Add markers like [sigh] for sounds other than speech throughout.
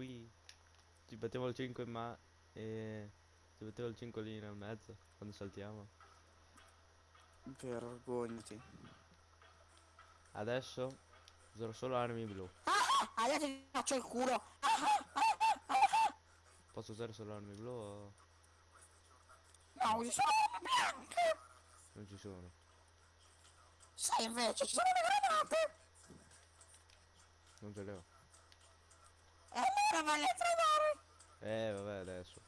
qui. Ci mettevo il 5 in ma... E... Ci mettevo il 5 lì nel mezzo, quando saltiamo. Vergognati. Adesso userò solo armi blu. Ah, adesso ti faccio il culo. Posso usare solo armi blu o... No, usi solo le bianche. Non ci sono. Sai invece, ci sono le granate. Non ce le ho. Vai a trovare. Eh, vabbè, adesso.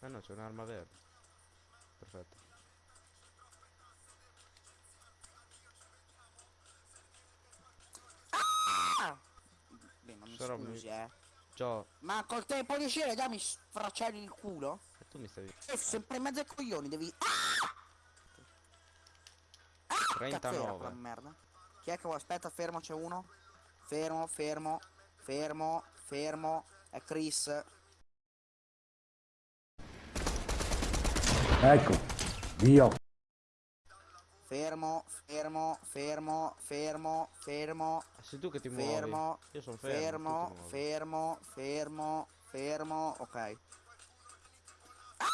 Ah no, c'è un'arma verde. Perfetto. Ah! Beh, ma mi Sarò scusi, mi- eh. Ciao. Ma col tempo di uscire già mi sfracelli il culo? E tu mi stavi... E sempre in mezzo ai coglioni, devi... Ah! Cazzo era quella 39. merda. Chi è che vuole? Aspetta, fermo, c'è uno. Fermo, fermo, fermo, fermo. È Chris. Ecco, io. Fermo, fermo, fermo, fermo, fermo, Ah, sei tu che ti muovi. fermo, Io sono fermo. fermo, fermo, fermo, fermo, ok. Ah!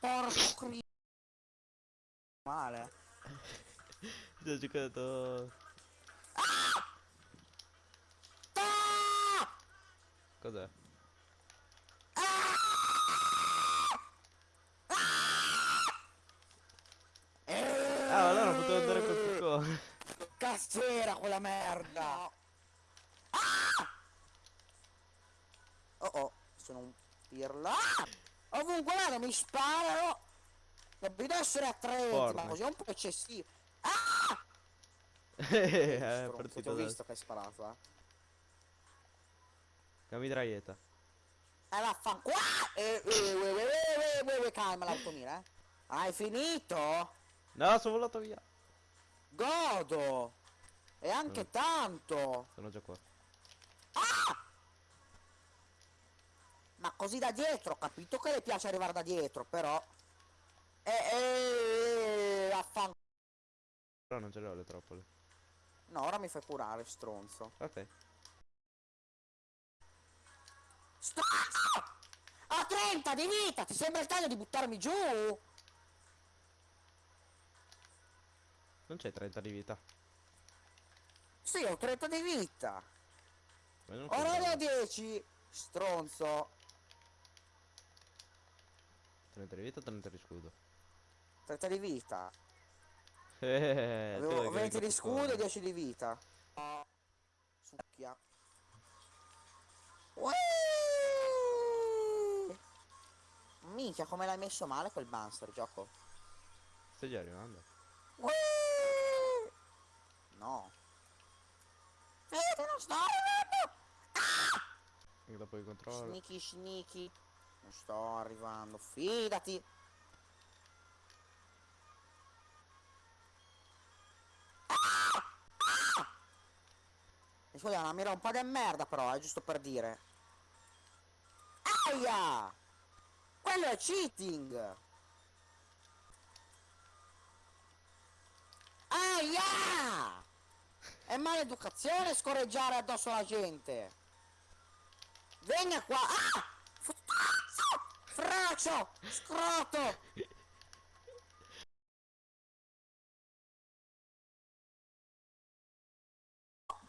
Porco Cristo. Male. Ti ho giocato... Ah! Cos'è? Eh, Ah, allora potevo andare col piccone. Cazzo era quella merda! Ah! Oh oh, sono un pirla. Ah! Ovunque vado mi sparano! Dovrebbe essere attretti, ma così è un po' eccessivo. Ah! [laughs] Eh, è partito ho visto che hai sparato, eh. La mitraglietta. Eh vaffanculo! Eh, eh, eh, eh, calma l'automira, eh. Hai finito? No, sono volato via. Godo! E anche Mm. tanto! Sono già qua. Ma così da dietro, ho capito che le piace arrivare da dietro, però... Eh, eh, affan... Però non ce le ho le troppole. No, ora mi fai curare, stronzo. Ok. Stronzo! Ho 30 di vita, ti sembra il caso di buttarmi giù? Non c'è 30 di vita. Sì, ho 30 di vita. Ora ne ho 10. Stronzo. 30 di vita o 30 di scudo? 30 di vita. Eh, tu Avevo hai 20 di scudo e fuori. 10 di vita. Succhia. Minchia, come l'hai messo male quel monster, gioco. Stai già arrivando? No. Vedete, non sto arrivando! E dopo il controllo. Sneaky, sneaky. Non sto arrivando, fidati. E scusa, è una mira un po' di merda però, è giusto per dire. Aia! Quello è cheating! Aia! È maleducazione scorreggiare addosso alla gente! Venga qua! Ah! Fraccio! Scroto!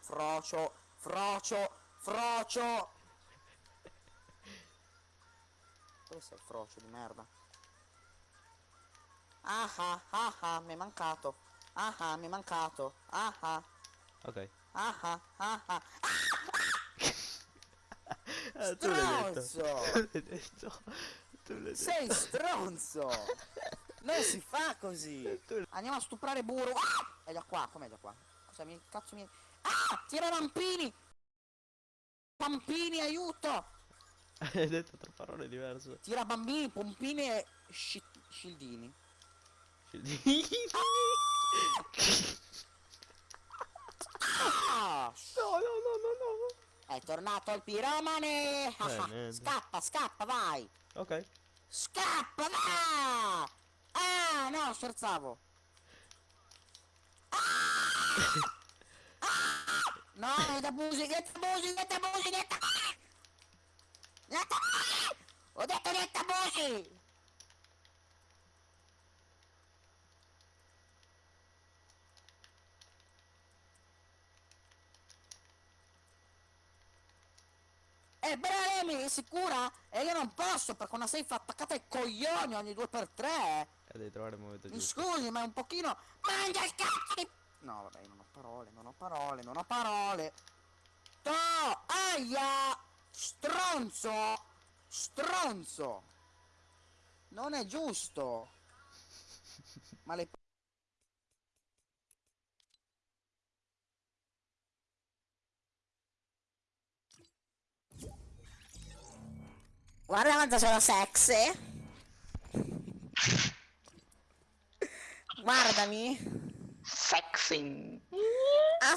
Frocio! Frocio! Frocio! Dove sei frocio di merda? Ah ah ah ah, mi è mancato. Ah ah, mi è mancato. Ah ah, Ok. ah ah, ah ah. L'hai detto. Stronzo! Tu [laughs] l'hai detto. Tu l'hai detto. Sei stronzo! Non si fa così! Andiamo a stuprare Buru! Ah! È già qua, com'è già qua? Cosa mi cazzo mi. Ah! Tira rampini! Pampini, aiuto! [laughs] Hai detto tre parole diverse. Tira bambini, pompini e sci- scildini. Ah! [laughs] No, no, no, no, no. È tornato il piromane! niente. scappa, scappa, vai! Ok. Scappa, va! Ah, no, scherzavo! No, abusi, niente abusi! Niente abusi! Ho detto niente abusi! Eh, Bremi, sicura? E io non posso perché una safe attaccata ai coglioni ogni due per tre. E devi trovare il momento Mi giusto. scusi, ma è un pochino... Mangia il cazzo di... No, vabbè, non ho parole, non ho parole, non ho parole. To! Aia! Stronzo! Stronzo! Non è giusto! Ma le... Guarda quanto sono sexy! Guardami! Sexy. Ah